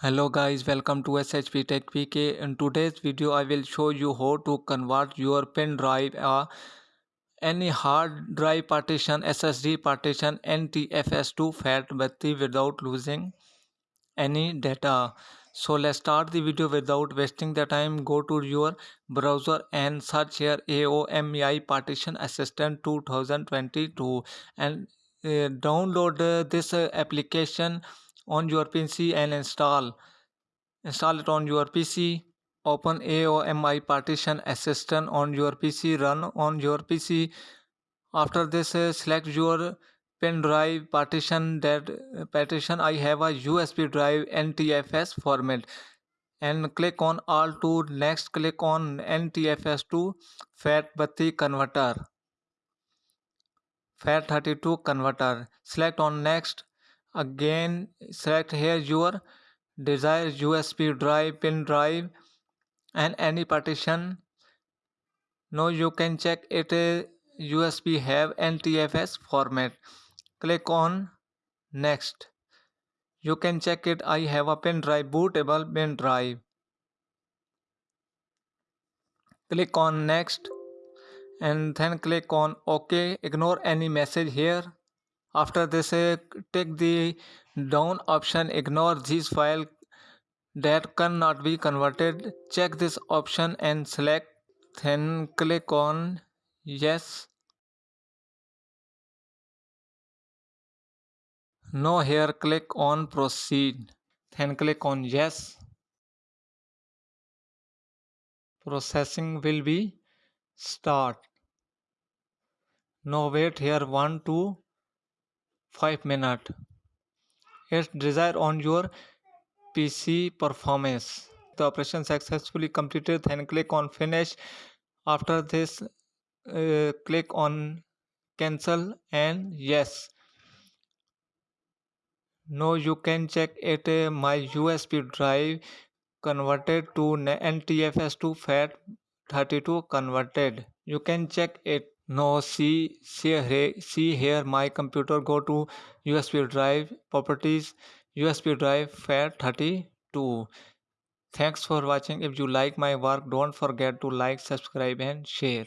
hello guys welcome to shp tech pk in today's video i will show you how to convert your pen drive uh, any hard drive partition ssd partition ntfs to FAT32 without losing any data. So let's start the video without wasting the time. Go to your browser and search here aomei partition assistant 2022 and uh, download uh, this uh, application on your PC and install. Install it on your PC open AOMEI partition assistant on your PC run on your PC after this uh, select your pen drive partition that uh, partition. I have a USB drive NTFS format. And click on all to next click on NTFS to FAT32 converter. FAT32 converter. Select on next again select here your desired USB drive, pen drive and any partition. Now you can check it uh, USB have NTFS format. Click on next. You can check it I have a pen drive bootable pen drive. Click on next and then click on OK. Ignore any message here after this uh, take the down option ignore this file. That cannot be converted. Check this option and select then click on yes. Now here click on proceed then click on yes. Processing will be start. Now wait here 1 to 5 minutes. It's desired on your PC performance. The operation successfully completed then click on finish. After this uh, click on cancel and yes. Now you can check it uh, my USB drive converted to NTFS to FAT32 converted. You can check it. No see see here see here my computer go to usb drive properties usb drive fat32 thanks for watching. If you like my work don't forget to like subscribe and share